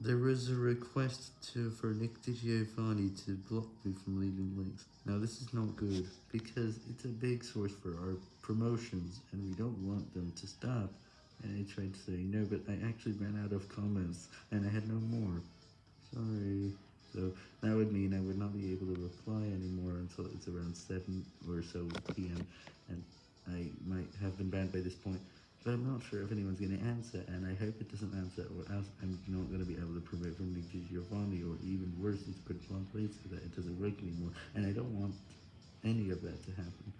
There was a request to for Nick DiGiovanni to block me from leaving links. Now this is not good, because it's a big source for our promotions, and we don't want them to stop. And I tried to say no, but I actually ran out of comments, and I had no more. Sorry. So that would mean I would not be able to reply anymore until it's around 7 or so p.m. And I might have been banned by this point. But I'm not sure if anyone's going to answer, and I hope it doesn't answer, or else I'm not going to be able promote from Nick Giovanni, or even worse, it's put it on place so that it doesn't work anymore, and I don't want any of that to happen.